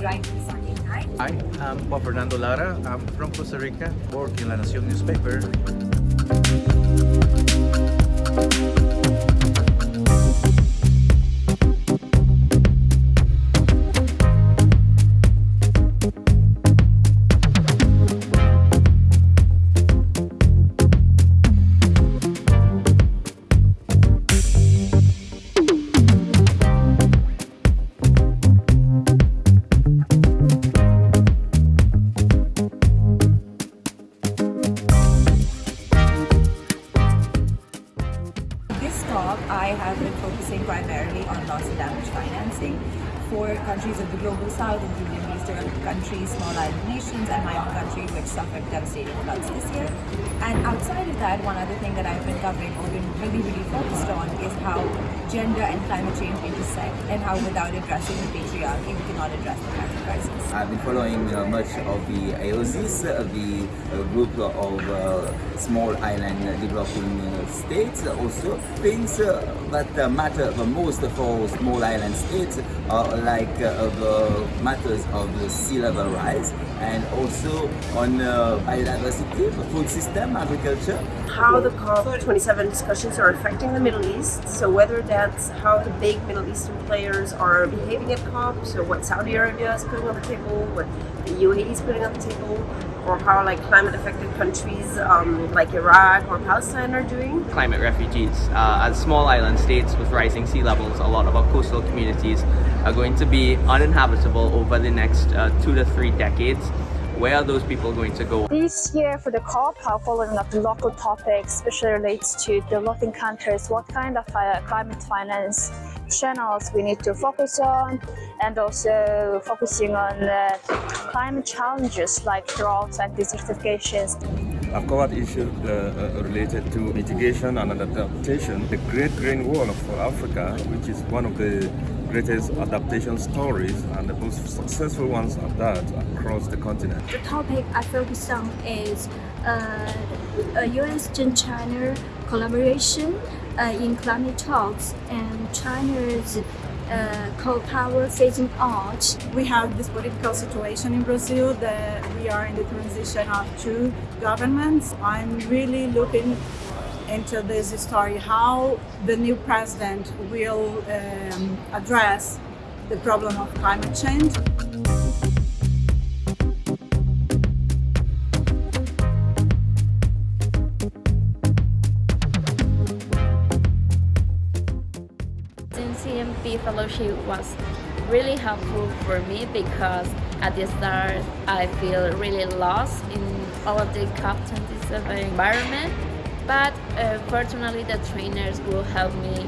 Times. Hi, I'm Juan Fernando Lara. I'm from Costa Rica, work in La Nación newspaper. I have been focusing primarily on loss and damage financing for countries of the global south, including countries, small island nations, and my own country, which suffered devastating floods this year. And outside of that, one other thing that I've been covering or been really, really focused on is how gender and climate change intersect and how without addressing the patriarchy, we cannot address the climate crisis. I've been following uh, much of the AOSIS, uh, the uh, group of uh, small island developing uh, states. Also, things uh, that matter the most for small island states are like the matters of the sea level rise and also on uh, biodiversity, food system, agriculture. how the COP27 discussions are affecting the Middle East. So whether that's how the big Middle Eastern players are behaving at COP, so what Saudi Arabia is putting on the table, what the UAE is putting on the table, or how like climate affected countries um, like Iraq or Palestine are doing. climate refugees. Uh, as small island states with rising sea levels, a lot of our coastal communities are going to be uninhabitable over the next uh, two to three decades. Where are those people going to go? This year for the COP, following up the local topics, especially relates to developing countries, what kind of uh, climate finance channels we need to focus on, and also focusing on uh, climate challenges like droughts and desertifications. I've covered issues uh, uh, related to mitigation and adaptation. The Great Green Wall for Africa, which is one of the greatest adaptation stories and the most successful ones of that across the continent. The topic I focus on is uh, U.S.-China collaboration uh, in climate talks and China's uh, coal power phasing out. we have this political situation in Brazil that we are in the transition of two governments. I'm really looking into this story, how the new president will um, address the problem of climate change. CMP fellowship was really helpful for me because at the start I feel really lost in all of the COP27 environment but uh, fortunately the trainers will help me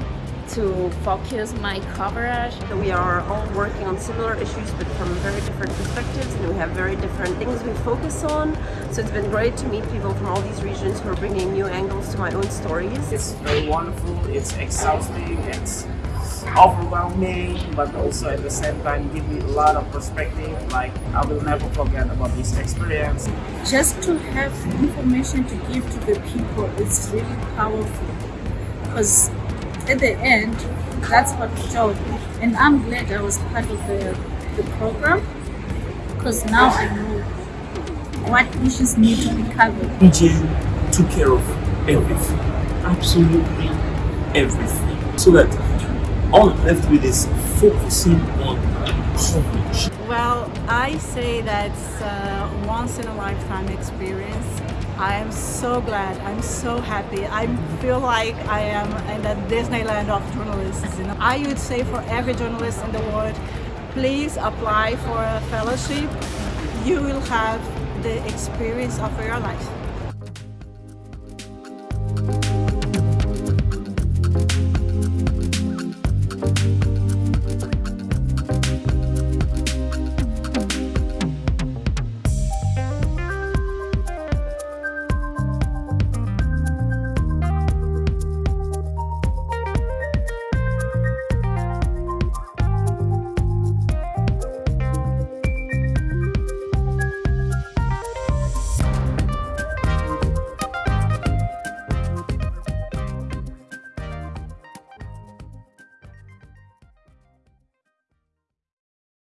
to focus my coverage. We are all working on similar issues but from very different perspectives and we have very different things we focus on. So it's been great to meet people from all these regions who are bringing new angles to my own stories. It's very wonderful, it's exhausting, it's overwhelming, but also at the same time give me a lot of perspective. Like I will never forget about this experience. Just to have information to give to the people is really powerful because at the end, that's what showed. And I'm glad I was part of the, the program because now I know what issues need to be covered. PJ took care of everything, absolutely everything, so that all left with is focusing on coverage. Well, I say that's a once in a lifetime experience. I am so glad. I'm so happy. I feel like I am in the Disneyland of journalists. You know? I would say for every journalist in the world, please apply for a fellowship. You will have the experience of your life.